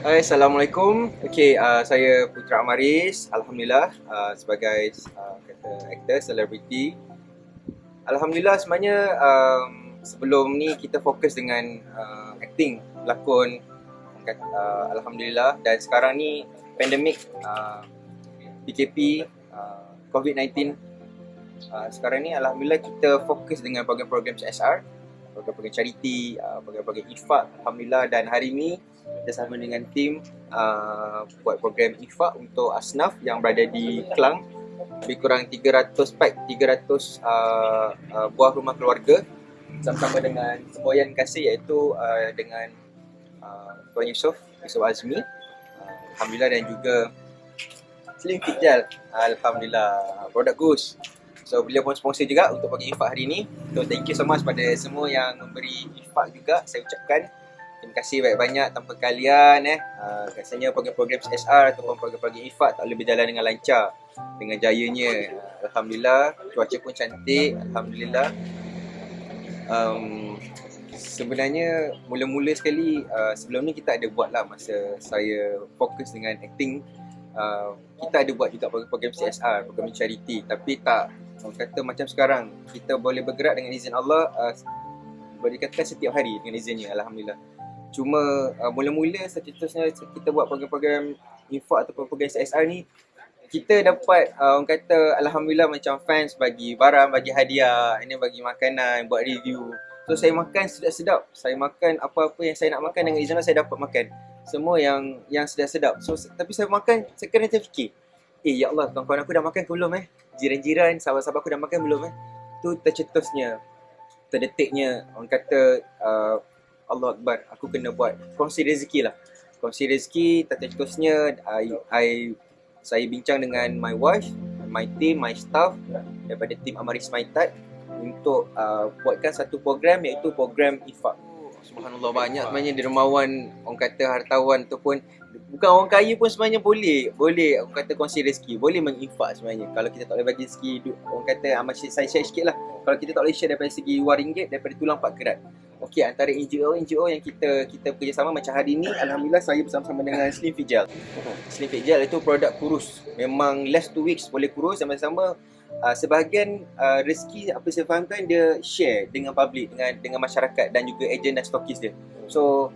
Hai, Assalamualaikum. Okey, uh, saya Putra Amaris. Alhamdulillah uh, sebagai uh, kata aktor, selebriti. Alhamdulillah sebenarnya um, sebelum ni kita fokus dengan uh, acting, berlakon. Uh, Alhamdulillah dan sekarang ni pandemik uh, PKP uh, COVID-19 uh, sekarang ni Alhamdulillah kita fokus dengan program-program CSR program-program charity, program-program infak Alhamdulillah. Dan hari ni kita sama dengan tim uh, buat program infak untuk asnaf yang berada di Kelang. Lebih kurang 300 pack, 300 uh, uh, buah rumah keluarga. Sama-sama dengan semboyan kasih iaitu uh, dengan uh, Tuan Yusof, Yusof Azmi. Uh, Alhamdulillah dan juga Slim Fit Gel Alhamdulillah, produk Goose So beliau pun sponsor juga untuk bagi infak hari ni So thank you so much pada semua yang memberi infak juga Saya ucapkan Terima kasih banyak-banyak tanpa kalian eh. Uh, rasanya program-program CSR ataupun program-program IFAD tak boleh berjalan dengan lancar dengan jayanya. Uh, Alhamdulillah, cuaca pun cantik. Alhamdulillah. Um, sebenarnya mula-mula sekali uh, sebelum ni kita ada buat lah masa saya fokus dengan acting. Uh, kita ada buat juga program-program CSR, program charity tapi tak orang kata macam sekarang kita boleh bergerak dengan izin Allah uh, boleh dikatakan setiap hari dengan izinnya Alhamdulillah. Cuma uh, mula-mula seterusnya kita buat program-program infak atau program CSR ni kita dapat uh, orang kata alhamdulillah macam fans bagi barang, bagi hadiah, ini bagi makanan, buat review. So saya makan sedap-sedap. Saya makan apa-apa yang saya nak makan dengan izin saya dapat makan. Semua yang yang sedap-sedap. So tapi saya makan saya kena terfikir. Eh ya Allah, kawan-kawan aku dah makan ke belum eh? Jiran-jiran, sahabat-sahabat aku dah makan belum eh? Tu tercetusnya, terdetiknya orang kata uh, Allah Akbar, aku kena buat kongsi rezeki lah. Kongsi rezeki, tata cetusnya, I, I, saya bincang dengan my wife, my team, my staff daripada tim Amaris Maitat untuk uh, buatkan satu program iaitu program IFAK. Subhanallah banyak sebenarnya dermawan, orang kata hartawan ataupun bukan orang kaya pun sebenarnya boleh boleh orang kata kongsi rezeki boleh menginfak sebenarnya kalau kita tak boleh bagi rezeki orang kata amat saya share sikit lah kalau kita tak boleh share daripada segi wang ringgit daripada tulang pak kerat Okey antara NGO NGO yang kita kita bekerjasama macam hari ni alhamdulillah saya bersama-sama dengan Slim Fit Gel. Slim Fit Gel itu produk kurus. Memang less two weeks boleh kurus sama-sama uh, sebahagian uh, rezeki apa saya fahamkan dia share dengan public dengan dengan masyarakat dan juga ejen dan stokis dia. So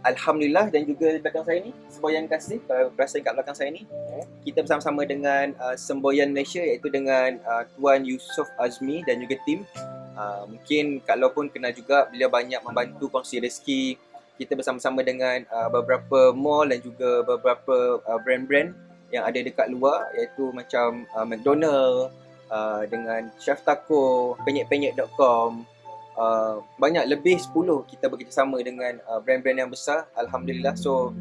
Alhamdulillah dan juga di belakang saya ni Semboyan Kasih, kalau perasan kat belakang saya ni Kita bersama-sama dengan uh, Semboyan Malaysia iaitu dengan uh, Tuan Yusof Azmi dan juga tim. Uh, Mungkin kalau pun kenal juga beliau banyak membantu kongsi rezeki. Kita bersama-sama dengan uh, beberapa mall dan juga beberapa uh, brand-brand yang ada dekat luar iaitu macam uh, McDonald uh, dengan Chef Taco, penyek-penyek.com Uh, banyak lebih 10 kita bekerjasama dengan uh, brand-brand yang besar Alhamdulillah. So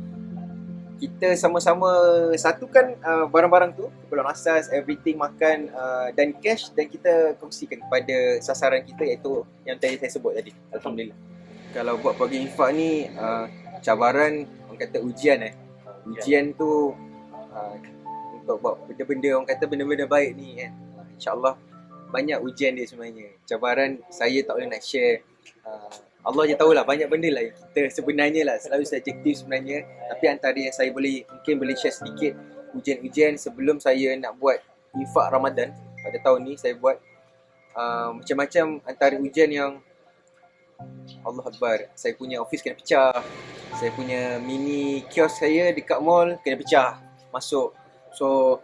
kita sama-sama satukan uh, barang-barang tu keperluan asas, everything, makan uh, dan cash dan kita kongsikan kepada sasaran kita iaitu yang tadi saya sebut tadi. Alhamdulillah. Kalau buat program infak ni uh, cabaran orang kata ujian eh. Ujian tu uh, untuk buat benda-benda orang kata benda-benda baik ni kan. InsyaAllah banyak ujian dia sebenarnya. Cabaran saya tak boleh nak share. Uh, Allah je tahulah banyak benda lah yang kita sebenarnya lah selalu subjektif sebenarnya. Tapi antara yang saya boleh mungkin boleh share sedikit ujian-ujian sebelum saya nak buat infak Ramadan pada tahun ni saya buat uh, macam-macam antara ujian yang Allah Akbar saya punya office kena pecah. Saya punya mini kios saya dekat mall kena pecah masuk so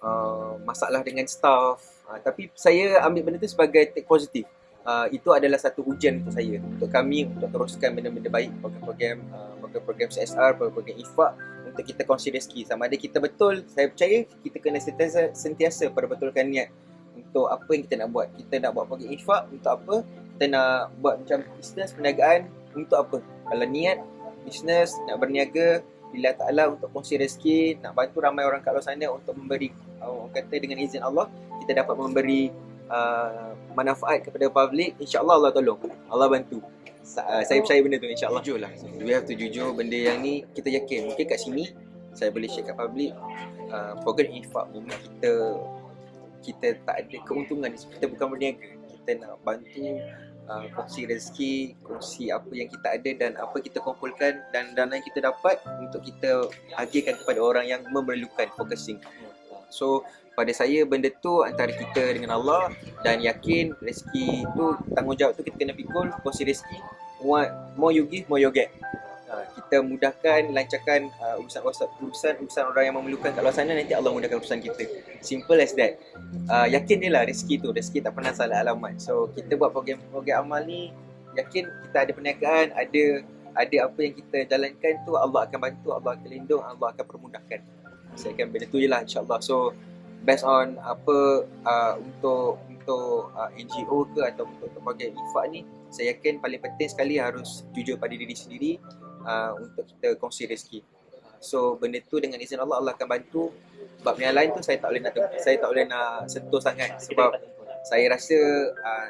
uh, masalah dengan staff Uh, tapi saya ambil benda tu sebagai take positif. Uh, itu adalah satu ujian untuk saya, untuk kami untuk teruskan benda-benda baik program-program uh, program-program CSR, program-program IFAK untuk kita kongsi rezeki. Sama ada kita betul, saya percaya kita kena sentiasa, sentiasa perbetulkan niat untuk apa yang kita nak buat. Kita nak buat program IFAK untuk apa? Kita nak buat macam bisnes, perniagaan untuk apa? Kalau niat, bisnes, nak berniaga, bila Ta'ala untuk kongsi rezeki, nak bantu ramai orang kat luar sana untuk memberi, orang kata dengan izin Allah, kita dapat memberi uh, manfaat kepada public, insyaAllah Allah tolong. Allah bantu. Uh, saya percaya benda tu insyaAllah. Jujur lah. We have to jujur benda yang ni kita yakin. Mungkin kat sini saya boleh share kat public. Uh, program infak memang kita kita tak ada keuntungan. Kita bukan berniaga. Kita nak bantu uh, kongsi rezeki, kongsi apa yang kita ada dan apa kita kumpulkan dan dana yang kita dapat untuk kita agihkan kepada orang yang memerlukan focusing. So pada saya benda tu antara kita dengan Allah dan yakin rezeki tu tanggungjawab tu kita kena pikul kongsi rezeki more, more you give more you get uh, kita mudahkan lancarkan uh, urusan, urusan urusan orang yang memerlukan kat luar sana nanti Allah mudahkan urusan kita. Simple as that. Uh, yakin dia lah rezeki tu rezeki tak pernah salah alamat. So kita buat program-program amal ni yakin kita ada perniagaan ada ada apa yang kita jalankan tu Allah akan bantu Allah akan lindung Allah akan permudahkan. Saya akan benda tu je lah insyaAllah. So based on apa uh, untuk untuk uh, NGO ke atau untuk program infak ni saya yakin paling penting sekali harus jujur pada diri sendiri uh, untuk kita kongsi rezeki. So benda tu dengan izin Allah Allah akan bantu. Sebab yang lain tu saya tak boleh nak saya tak boleh nak sentuh sangat sebab saya rasa uh,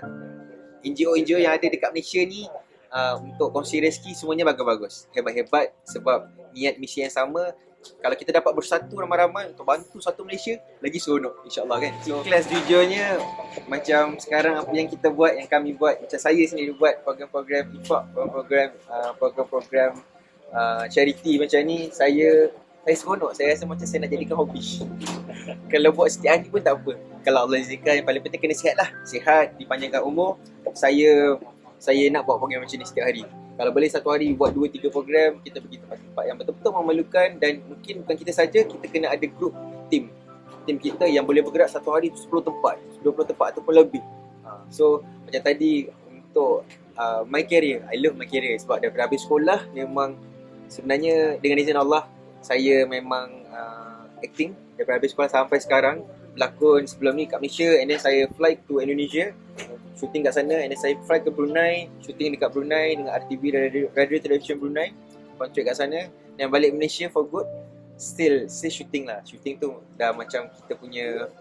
NGO-NGO yang ada dekat Malaysia ni uh, untuk kongsi rezeki semuanya bagus-bagus. Hebat-hebat sebab niat misi yang sama kalau kita dapat bersatu ramai-ramai untuk bantu satu Malaysia lagi seronok insyaAllah kan? So, kelas jujurnya macam sekarang apa yang kita buat yang kami buat macam saya sendiri buat program-program IFAQ program-program uh, program-program uh, charity macam ni saya saya seronok. Saya rasa macam saya nak jadikan hobi. Kalau buat setiap hari pun tak apa. Kalau Allah izinkan yang paling penting kena sihat lah sihat dipanjangkan umur. Saya saya nak buat program macam ni setiap hari kalau boleh satu hari buat 2-3 program kita pergi tempat-tempat yang betul-betul memerlukan dan mungkin bukan kita saja kita kena ada group team. Team kita yang boleh bergerak satu hari 10 tempat 20 tempat ataupun lebih. Ha, so macam tadi untuk uh, my career I love my career sebab daripada habis sekolah memang sebenarnya dengan izin Allah saya memang uh, acting. Daripada habis sekolah sampai sekarang berlakon. Sebelum ni kat Malaysia and then saya flight to Indonesia shooting kat sana and then saya fly ke Brunei shooting dekat Brunei dengan RTV Radio, Radio Television Brunei kontrak kat sana. Dan balik Malaysia for good still still shooting lah. Shooting tu dah macam kita punya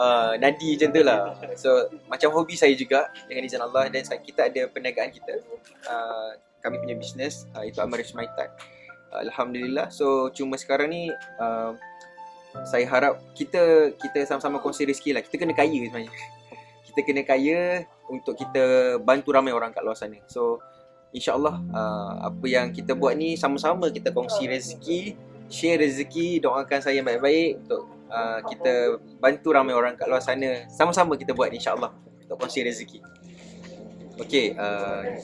uh, nadi macam tu lah. So macam hobi saya juga dengan izin Allah. Dan kita ada perniagaan kita uh, kami punya business uh, itu Amarish Maitat uh, Alhamdulillah. So cuma sekarang ni uh, saya harap kita kita sama-sama kongsi rezeki lah. Kita kena kaya sebenarnya kita kena kaya untuk kita bantu ramai orang kat luar sana. So insyaAllah uh, apa yang kita buat ni sama-sama kita kongsi rezeki, share rezeki, doakan saya baik-baik untuk uh, kita bantu ramai orang kat luar sana. Sama-sama kita buat insyaAllah untuk kongsi rezeki. Okay, uh,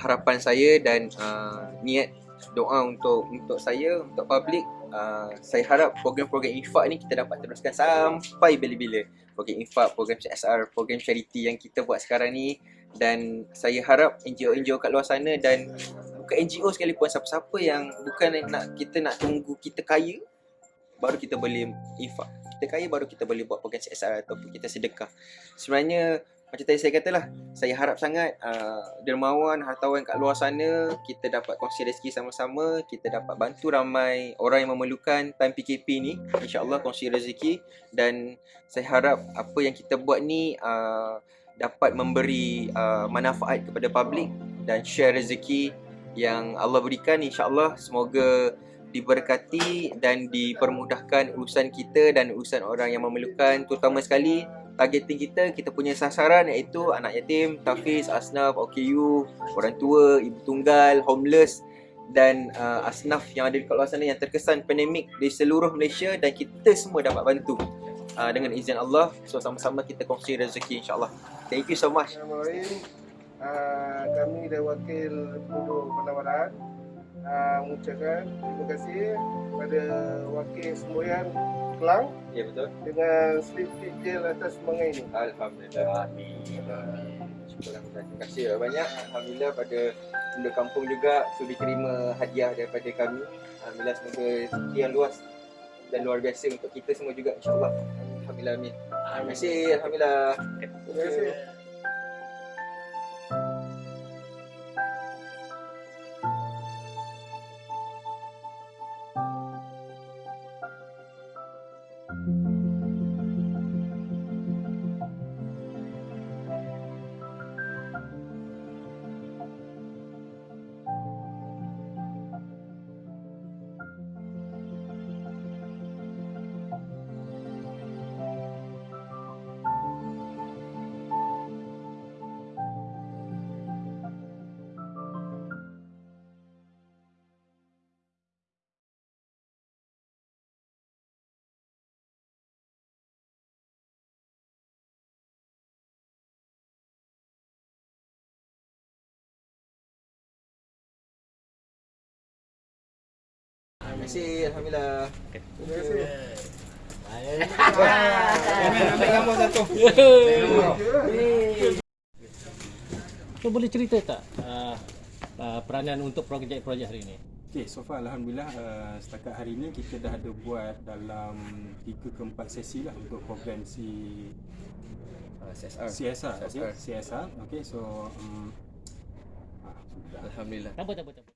harapan saya dan uh, niat doa untuk untuk saya, untuk public uh, saya harap program-program infak ni kita dapat teruskan sampai bila-bila program infak, program CSR, program charity yang kita buat sekarang ni dan saya harap NGO-NGO kat luar sana dan bukan NGO sekalipun siapa-siapa yang bukan nak kita nak tunggu kita kaya baru kita boleh infak. Kita kaya baru kita boleh buat program CSR ataupun kita sedekah. Sebenarnya macam tadi saya katalah, saya harap sangat uh, dermawan, hartawan kat luar sana kita dapat kongsi rezeki sama-sama, kita dapat bantu ramai orang yang memerlukan time PKP ni, insya-Allah kongsi rezeki dan saya harap apa yang kita buat ni uh, dapat memberi uh, manfaat kepada publik dan share rezeki yang Allah berikan. insya-Allah semoga diberkati dan dipermudahkan urusan kita dan urusan orang yang memerlukan terutama sekali targeting kita, kita punya sasaran iaitu anak yatim, tafiz, asnaf, OKU, orang tua, ibu tunggal, homeless dan uh, asnaf yang ada di luar sana yang terkesan pandemik di seluruh Malaysia dan kita semua dapat bantu uh, dengan izin Allah. So sama-sama kita kongsi rezeki insyaAllah. Thank you so much. Assalamualaikum. Uh, kami dari wakil penduduk penawaran uh, mengucapkan terima kasih kepada wakil semboyan Kelang Ya betul. Dengan slip fit gel atas semangat ini. Alhamdulillah Amin. Terima kasih. Banyak Alhamdulillah pada penduduk kampung juga Sudi terima hadiah daripada kami. Alhamdulillah semoga rezeki yang luas Dan luar biasa untuk kita semua juga InsyaAllah. Alhamdulillah amin. Terima kasih Alhamdulillah. Terima kasih kasih. Alhamdulillah. Terima kasih. Ambil gambar satu. So boleh cerita tak uh, uh, peranan untuk projek-projek hari ini? Okay, so far Alhamdulillah uh, setakat hari ni kita dah ada buat dalam 3 ke 4 sesi lah untuk program si Uh, CSR. CSR. Okay, CSR. CSR. Okay, so um, ah, sudah. Alhamdulillah. Tak apa, tak apa, tak apa.